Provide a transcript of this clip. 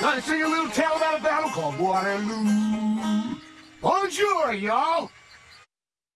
Gonna sing a little tale about a battle called Waterloo. Bonjour, y'all.